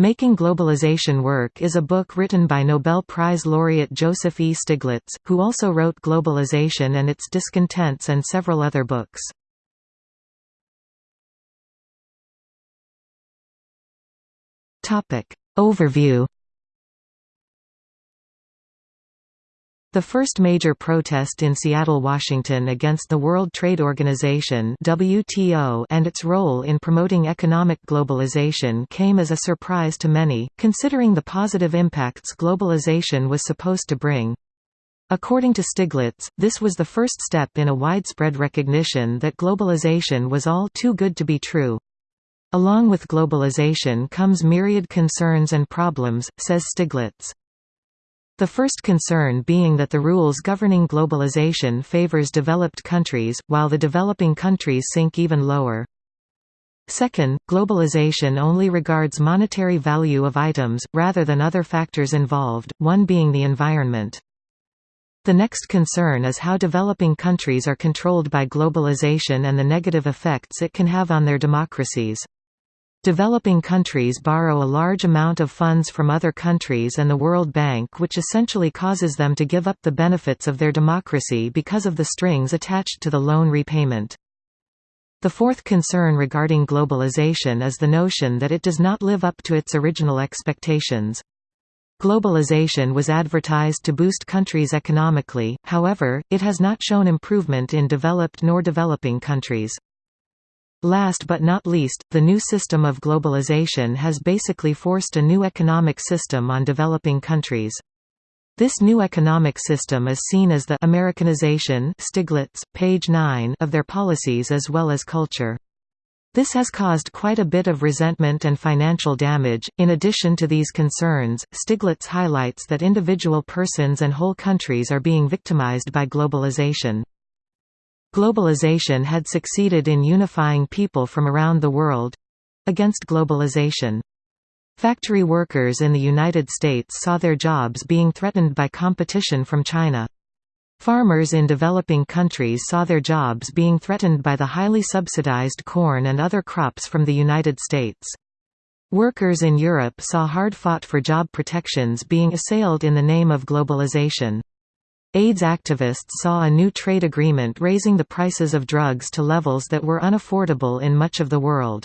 Making Globalization Work is a book written by Nobel Prize laureate Joseph E. Stiglitz, who also wrote Globalization and Its Discontents and several other books. Overview The first major protest in Seattle, Washington against the World Trade Organization WTO and its role in promoting economic globalization came as a surprise to many, considering the positive impacts globalization was supposed to bring. According to Stiglitz, this was the first step in a widespread recognition that globalization was all too good to be true. Along with globalization comes myriad concerns and problems, says Stiglitz. The first concern being that the rules governing globalization favors developed countries, while the developing countries sink even lower. Second, globalization only regards monetary value of items, rather than other factors involved, one being the environment. The next concern is how developing countries are controlled by globalization and the negative effects it can have on their democracies. Developing countries borrow a large amount of funds from other countries and the World Bank which essentially causes them to give up the benefits of their democracy because of the strings attached to the loan repayment. The fourth concern regarding globalization is the notion that it does not live up to its original expectations. Globalization was advertised to boost countries economically, however, it has not shown improvement in developed nor developing countries. Last but not least, the new system of globalization has basically forced a new economic system on developing countries. This new economic system is seen as the Americanization Stiglitz, page 9 of their policies as well as culture. This has caused quite a bit of resentment and financial damage. In addition to these concerns, Stiglitz highlights that individual persons and whole countries are being victimized by globalization. Globalization had succeeded in unifying people from around the world—against globalization. Factory workers in the United States saw their jobs being threatened by competition from China. Farmers in developing countries saw their jobs being threatened by the highly subsidized corn and other crops from the United States. Workers in Europe saw hard-fought for job protections being assailed in the name of globalization. AIDS activists saw a new trade agreement raising the prices of drugs to levels that were unaffordable in much of the world.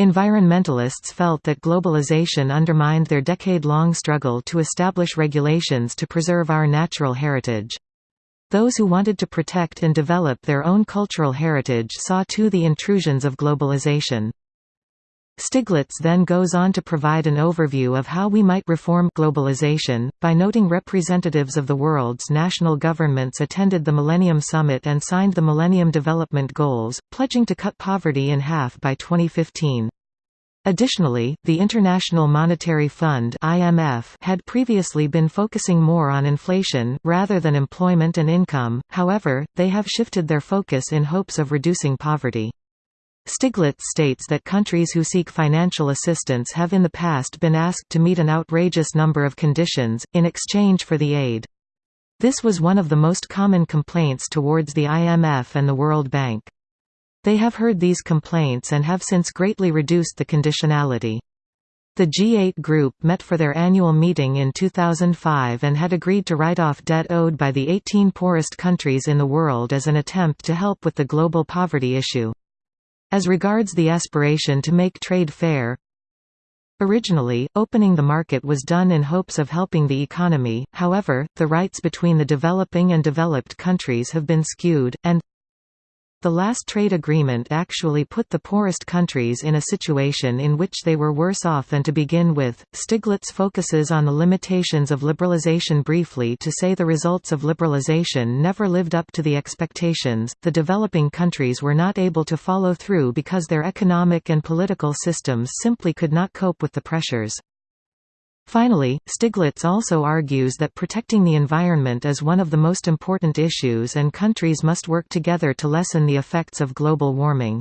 Environmentalists felt that globalization undermined their decade-long struggle to establish regulations to preserve our natural heritage. Those who wanted to protect and develop their own cultural heritage saw too the intrusions of globalization. Stiglitz then goes on to provide an overview of how we might reform globalization, by noting representatives of the world's national governments attended the Millennium Summit and signed the Millennium Development Goals, pledging to cut poverty in half by 2015. Additionally, the International Monetary Fund (IMF) had previously been focusing more on inflation rather than employment and income. However, they have shifted their focus in hopes of reducing poverty. Stiglitz states that countries who seek financial assistance have in the past been asked to meet an outrageous number of conditions, in exchange for the aid. This was one of the most common complaints towards the IMF and the World Bank. They have heard these complaints and have since greatly reduced the conditionality. The G8 group met for their annual meeting in 2005 and had agreed to write off debt owed by the 18 poorest countries in the world as an attempt to help with the global poverty issue. As regards the aspiration to make trade fair, Originally, opening the market was done in hopes of helping the economy, however, the rights between the developing and developed countries have been skewed, and the last trade agreement actually put the poorest countries in a situation in which they were worse off than to begin with. Stiglitz focuses on the limitations of liberalization briefly to say the results of liberalization never lived up to the expectations. The developing countries were not able to follow through because their economic and political systems simply could not cope with the pressures. Finally, Stiglitz also argues that protecting the environment is one of the most important issues and countries must work together to lessen the effects of global warming.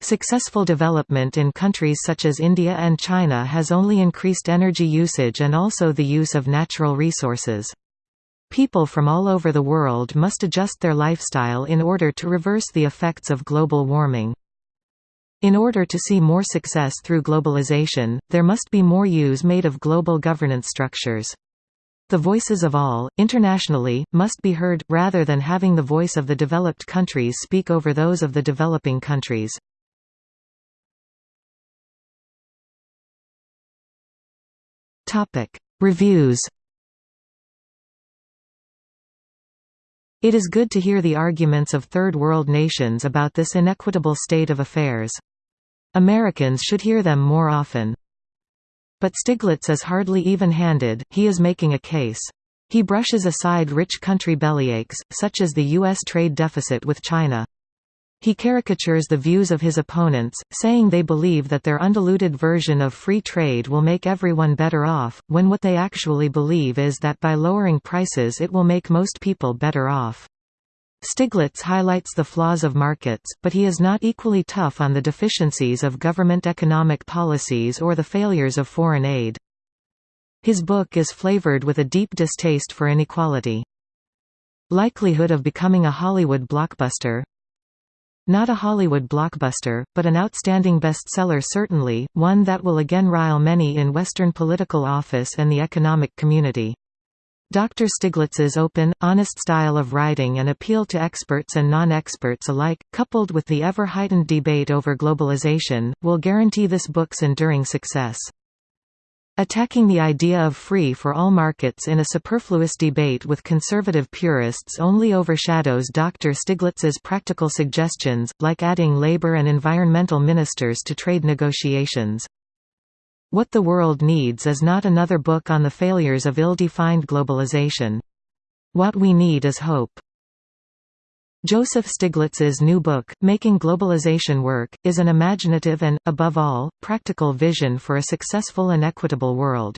Successful development in countries such as India and China has only increased energy usage and also the use of natural resources. People from all over the world must adjust their lifestyle in order to reverse the effects of global warming. In order to see more success through globalization, there must be more use made of global governance structures. The voices of all, internationally, must be heard, rather than having the voice of the developed countries speak over those of the developing countries. Reviews It is good to hear the arguments of Third World nations about this inequitable state of affairs. Americans should hear them more often. But Stiglitz is hardly even-handed, he is making a case. He brushes aside rich country bellyaches, such as the U.S. trade deficit with China. He caricatures the views of his opponents, saying they believe that their undiluted version of free trade will make everyone better off, when what they actually believe is that by lowering prices it will make most people better off. Stiglitz highlights the flaws of markets, but he is not equally tough on the deficiencies of government economic policies or the failures of foreign aid. His book is flavored with a deep distaste for inequality. Likelihood of becoming a Hollywood blockbuster not a Hollywood blockbuster, but an outstanding bestseller certainly, one that will again rile many in Western political office and the economic community. Dr. Stiglitz's open, honest style of writing and appeal to experts and non-experts alike, coupled with the ever-heightened debate over globalization, will guarantee this book's enduring success. Attacking the idea of free for all markets in a superfluous debate with conservative purists only overshadows Dr. Stiglitz's practical suggestions, like adding labor and environmental ministers to trade negotiations. What the World Needs is not another book on the failures of ill-defined globalization. What we need is hope. Joseph Stiglitz's new book, Making Globalization Work, is an imaginative and, above all, practical vision for a successful and equitable world.